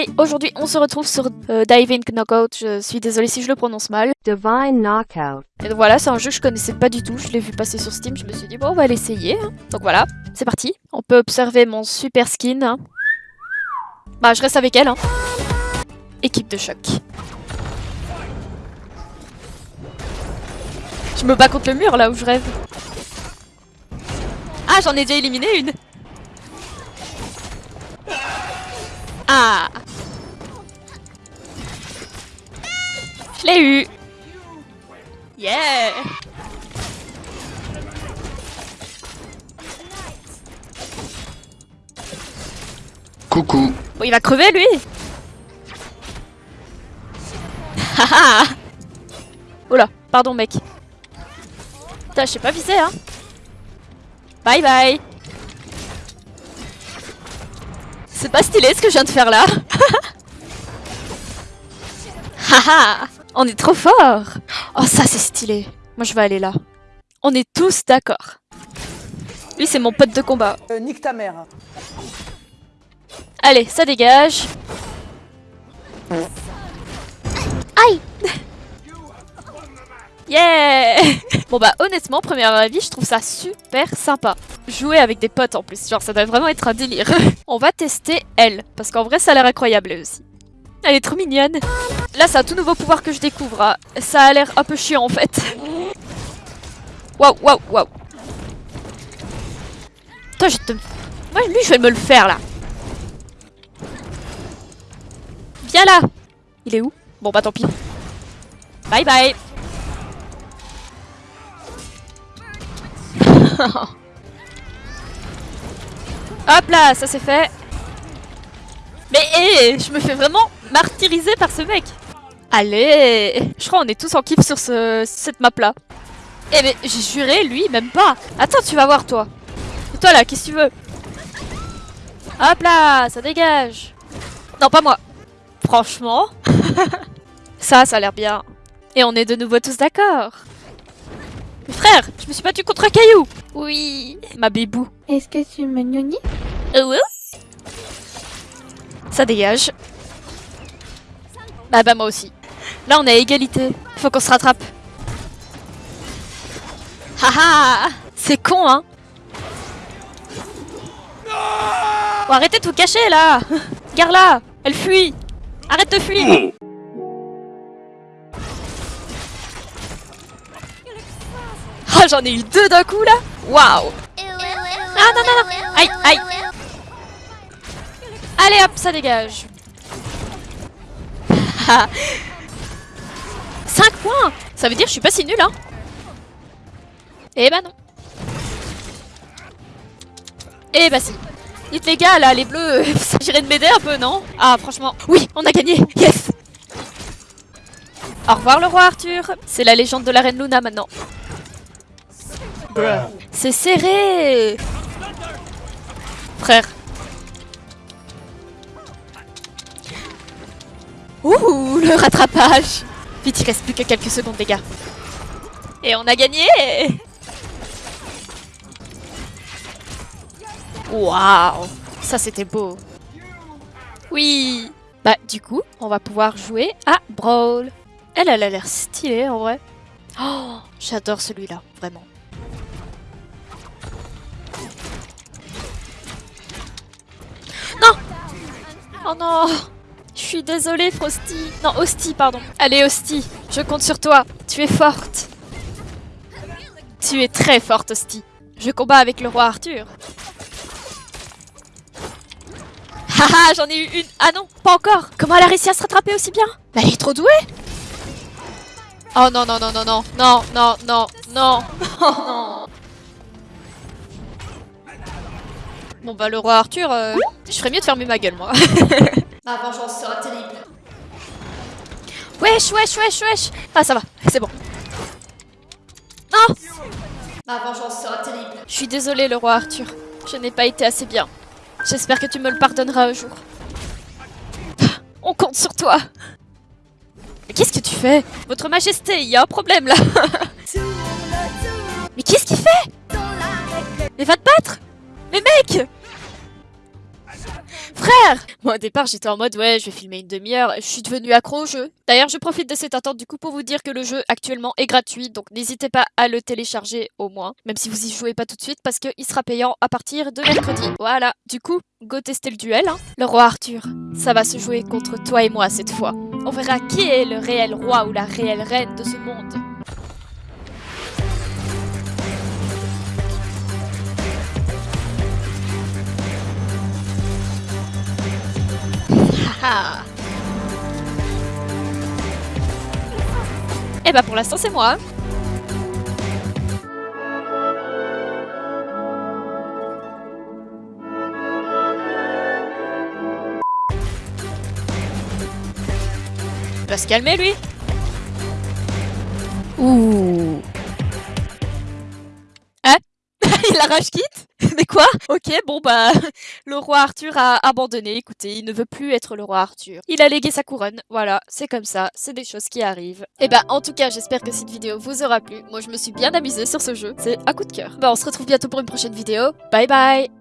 Hey, aujourd'hui on se retrouve sur euh, Diving Knockout, je suis désolée si je le prononce mal. Divine Knockout. Et donc voilà, c'est un jeu que je connaissais pas du tout, je l'ai vu passer sur Steam, je me suis dit bon on va l'essayer. hein. Donc voilà, c'est parti. On peut observer mon super skin. hein. Bah je reste avec elle. Hein. Équipe de choc. Je me bats contre le mur là où je rêve. Ah j'en ai déjà éliminé une Ah Je l'ai eu. Yeah. Coucou. Bon, il va crever lui. Haha. Oh là, pardon mec. Putain, je sais pas viser hein. Bye bye. C'est pas stylé ce que je viens de faire là. Haha On est trop fort Oh ça c'est stylé Moi je vais aller là. On est tous d'accord. Lui c'est mon pote de combat. Euh, nique ta mère. Allez, ça dégage. Aïe Yeah Bon bah honnêtement, premier avis, je trouve ça super sympa. Jouer avec des potes en plus, genre ça doit vraiment être un délire. On va tester elle, parce qu'en vrai ça a l'air incroyable elle aussi. Elle est trop mignonne. Là c'est un tout nouveau pouvoir que je découvre. hein. Ça a l'air un peu chiant en fait. Waouh, waouh, waouh. Toi je te... Moi lui je vais me le faire là. Viens là Il est où? Bon bah tant pis. Bye bye Hop là, ça c'est fait. Mais hé, je me fais vraiment martyriser par ce mec. Allez Je crois qu'on est tous en kiff sur ce, cette map là. Eh mais j'ai juré, lui, même pas. Attends, tu vas voir toi. Et toi là, qu'est-ce que tu veux? Hop là, ça dégage. Non, pas moi. Franchement. ça, ça a l'air bien. Et on est de nouveau tous d'accord. Mais frère, je me suis battu contre un caillou. Oui, ma bébou. Est-ce que tu me gnognis Euh, ouais. Ça dégage. Bah bah moi aussi. Là on est à égalité. Faut qu'on se rattrape. Haha C'est con hein? Bon, arrêtez de vous cacher là! Garde-la Elle fuit! Arrête de fuir! Ah j'en ai eu deux d'un coup là! Waouh! Ah non non non! Aïe aïe! Allez hop, ça dégage 5 points. Ça veut dire que je suis pas si nul hein. Eh bah non. Eh bah si Dites les gars là, les bleus, j'irai de m'aider un peu non? Ah franchement, oui, on a gagné. Yes. Au revoir le roi Arthur. C'est la légende de la reine Luna maintenant. C'est serré. Frère. Ouh, le rattrapage Vite, il reste plus que quelques secondes, les gars. Et on a gagné Waouh Ça, c'était beau. Oui Bah, du coup, on va pouvoir jouer à Brawl. Elle, elle a l'air stylée, en vrai. Oh, j'adore celui-là, vraiment. Non Oh non suis désolée, Frosty. Non, Hostie, pardon. Allez, Hostie, je compte sur toi. Tu es forte. Tu es très forte, Hostie. Je combats avec le roi Arthur. Haha, j'en ai eu une. Ah non, pas encore. Comment elle a réussi à se rattraper aussi bien? Mais elle est trop douée. Oh non, non, non, non, non. Non, non, non, non. Non. Bon bah le roi Arthur, euh, je ferais mieux de fermer ma gueule moi. Ma vengeance sera terrible. Wesh, wesh, wesh, wesh. Ah, ça va, c'est bon. Non Ma vengeance sera terrible. Je suis désolée, le roi Arthur. Je n'ai pas été assez bien. J'espère que tu me le pardonneras un jour. On compte sur toi. Mais qu'est-ce que tu fais? Votre majesté, il y a un problème là. Mais qu'est-ce qu'il fait? Mais va te battre Mais mec Frère Moi, au départ, j'étais en mode, ouais, je vais filmer une demi-heure. Je suis devenue accro au jeu. D'ailleurs, je profite de cette attente du coup pour vous dire que le jeu actuellement est gratuit, donc n'hésitez pas à le télécharger au moins, même si vous y jouez pas tout de suite, parce qu'il sera payant à partir de mercredi. Voilà. Du coup, go tester le duel. Hein. Le roi Arthur, ça va se jouer contre toi et moi cette fois. On verra qui est le réel roi ou la réelle reine de ce monde. Ah. Eh bah pour l'instant c'est moi. Il va se calmer lui. Ouh. Hein? Il arrache quitte Mais quoi? Ok, bon bah, le roi Arthur a abandonné, écoutez, il ne veut plus être le roi Arthur. Il a légué sa couronne, voilà, c'est comme ça, c'est des choses qui arrivent. Et bah, en tout cas, j'espère que cette vidéo vous aura plu. Moi, je me suis bien amusée sur ce jeu, c'est un coup de cœur. Bah, on se retrouve bientôt pour une prochaine vidéo. Bye bye